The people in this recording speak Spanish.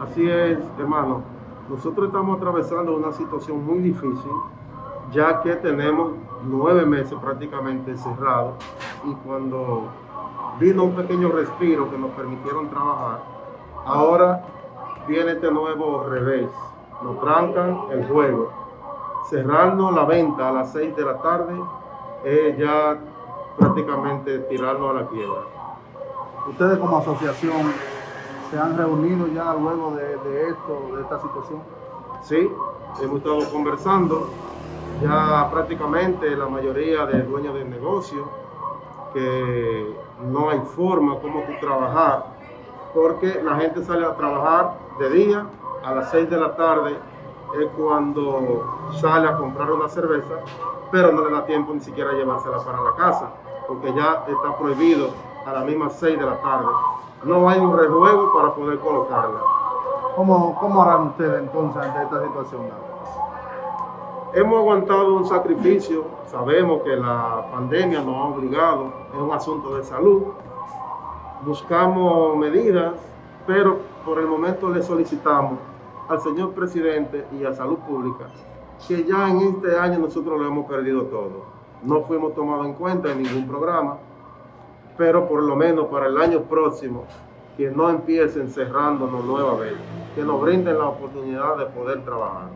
Así es, hermano. Nosotros estamos atravesando una situación muy difícil, ya que tenemos nueve meses prácticamente cerrados y cuando vino un pequeño respiro que nos permitieron trabajar, ahora viene este nuevo revés. Nos trancan el juego. Cerrarnos la venta a las 6 de la tarde es ya prácticamente tirarnos a la quiebra. Ustedes como asociación se han reunido ya luego de, esto, de esta situación. Sí, hemos estado conversando. Ya prácticamente la mayoría de dueños de negocio que no hay forma como tú trabajar porque la gente sale a trabajar de día a las 6 de la tarde es cuando sale a comprar una cerveza pero no le da tiempo ni siquiera llevársela para la casa porque ya está prohibido a las mismas 6 de la tarde no hay un rejuego para poder colocarla ¿Cómo, cómo harán ustedes entonces ante esta situación? Hemos aguantado un sacrificio, sabemos que la pandemia nos ha obligado, es un asunto de salud. Buscamos medidas, pero por el momento le solicitamos al señor presidente y a Salud Pública que ya en este año nosotros lo hemos perdido todo. No fuimos tomados en cuenta en ningún programa, pero por lo menos para el año próximo que no empiecen cerrándonos nuevamente, que nos brinden la oportunidad de poder trabajar.